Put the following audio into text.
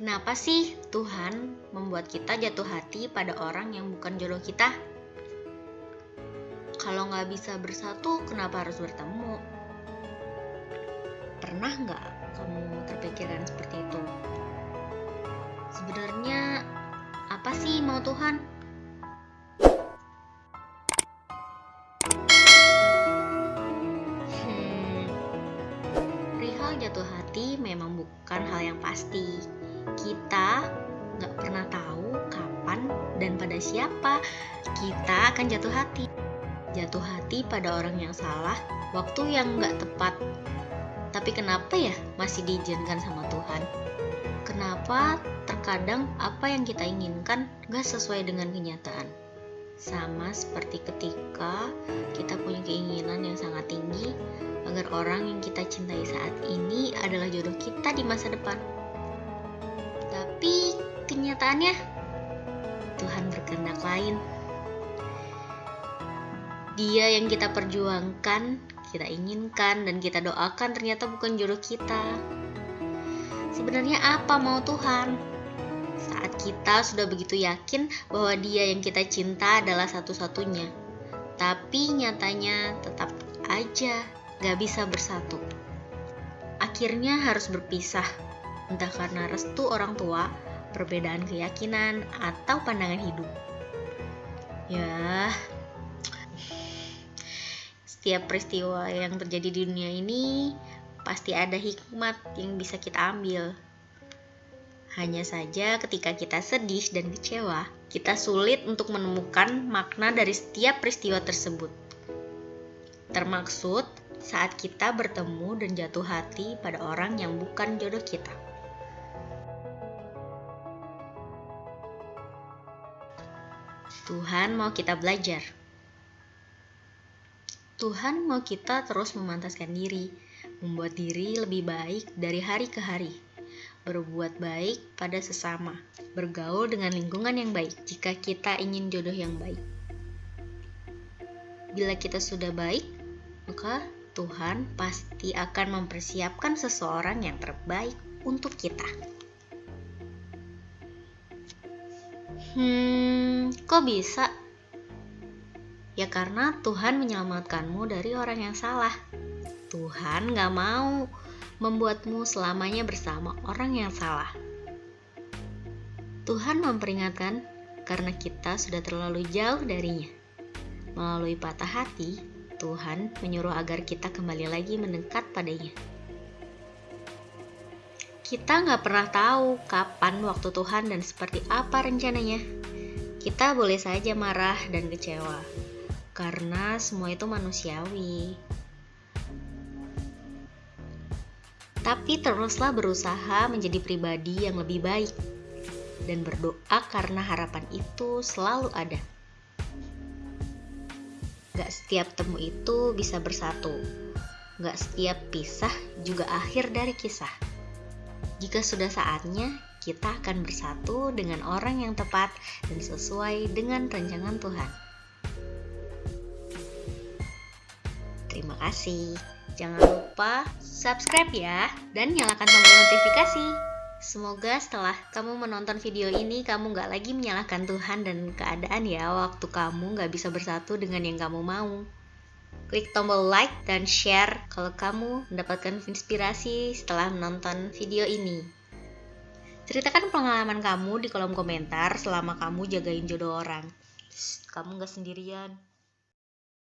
Kenapa sih Tuhan membuat kita jatuh hati pada orang yang bukan jodoh kita? Kalau nggak bisa bersatu, kenapa harus bertemu? Pernah nggak kamu terpikirkan seperti itu? Sebenarnya apa sih mau Tuhan? Hmm, jatuh hati memang bukan hal yang pasti. Kita nggak pernah tahu kapan dan pada siapa kita akan jatuh hati. Jatuh hati pada orang yang salah, waktu yang nggak tepat. Tapi kenapa ya masih diizinkan sama Tuhan? Kenapa terkadang apa yang kita inginkan nggak sesuai dengan kenyataan? Sama seperti ketika kita punya keinginan yang sangat tinggi agar orang yang kita cintai saat ini adalah jodoh kita di masa depan. Kenyataannya Tuhan berkehendak lain. Dia yang kita perjuangkan, kita inginkan, dan kita doakan ternyata bukan jodoh kita. Sebenarnya apa mau Tuhan? Saat kita sudah begitu yakin bahwa dia yang kita cinta adalah satu-satunya. Tapi nyatanya tetap aja gak bisa bersatu. Akhirnya harus berpisah, entah karena restu orang tua, perbedaan keyakinan, atau pandangan hidup. Ya, setiap peristiwa yang terjadi di dunia ini pasti ada hikmat yang bisa kita ambil. Hanya saja ketika kita sedih dan kecewa, kita sulit untuk menemukan makna dari setiap peristiwa tersebut. Termaksud saat kita bertemu dan jatuh hati pada orang yang bukan jodoh kita. Tuhan mau kita belajar. Tuhan mau kita terus memantaskan diri, membuat diri lebih baik dari hari ke hari, berbuat baik pada sesama, bergaul dengan lingkungan yang baik jika kita ingin jodoh yang baik. Bila kita sudah baik, maka Tuhan pasti akan mempersiapkan seseorang yang terbaik untuk kita. Hmm, kok bisa? Ya karena Tuhan menyelamatkanmu dari orang yang salah. Tuhan gak mau membuatmu selamanya bersama orang yang salah. Tuhan memperingatkan karena kita sudah terlalu jauh darinya. Melalui patah hati, Tuhan menyuruh agar kita kembali lagi mendekat padanya. Kita nggak pernah tahu kapan waktu Tuhan dan seperti apa rencananya. Kita boleh saja marah dan kecewa, karena semua itu manusiawi. Tapi teruslah berusaha menjadi pribadi yang lebih baik dan berdoa karena harapan itu selalu ada. Gak setiap temu itu bisa bersatu. Gak setiap pisah juga akhir dari kisah. Jika sudah saatnya, kita akan bersatu dengan orang yang tepat dan sesuai dengan rancangan Tuhan. Terima kasih. Jangan lupa subscribe ya dan nyalakan tombol notifikasi. Semoga setelah kamu menonton video ini kamu gak lagi menyalahkan Tuhan dan keadaan ya waktu kamu gak bisa bersatu dengan yang kamu mau. Klik tombol like dan share kalau kamu mendapatkan inspirasi setelah menonton video ini. Ceritakan pengalaman kamu di kolom komentar selama kamu jagain jodoh orang. Shh, kamu gak sendirian.